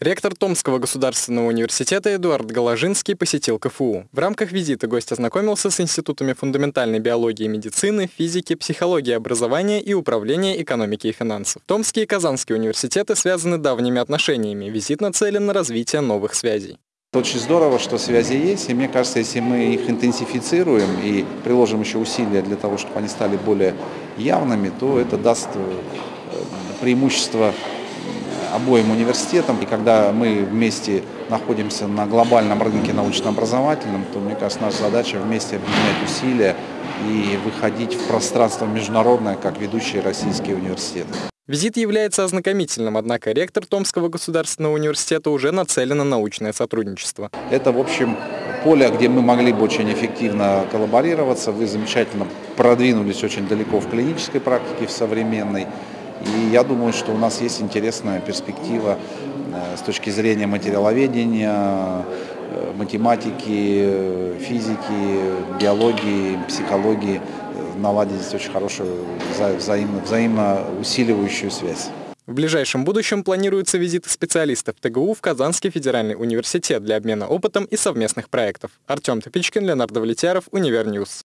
Ректор Томского государственного университета Эдуард Голожинский посетил КФУ. В рамках визита гость ознакомился с институтами фундаментальной биологии и медицины, физики, психологии образования и управления экономики и финансов. Томский и Казанский университеты связаны давними отношениями. Визит нацелен на развитие новых связей. Очень здорово, что связи есть, и мне кажется, если мы их интенсифицируем и приложим еще усилия для того, чтобы они стали более явными, то это даст э, преимущество обоим университетам. И когда мы вместе находимся на глобальном рынке научно-образовательном, то, мне кажется, наша задача вместе объединять усилия и выходить в пространство международное, как ведущие российские университеты. Визит является ознакомительным, однако ректор Томского государственного университета уже нацелен на научное сотрудничество. Это, в общем, поле, где мы могли бы очень эффективно коллаборироваться. Вы замечательно продвинулись очень далеко в клинической практике, в современной. И я думаю, что у нас есть интересная перспектива э, с точки зрения материаловедения, э, математики, э, физики, биологии, психологии наладить здесь очень хорошую взаимно, взаимно усиливающую связь. В ближайшем будущем планируется визиты специалистов ТГУ в Казанский федеральный университет для обмена опытом и совместных проектов. Артем Топичкин, Ленар Давлетьяров, Univer News.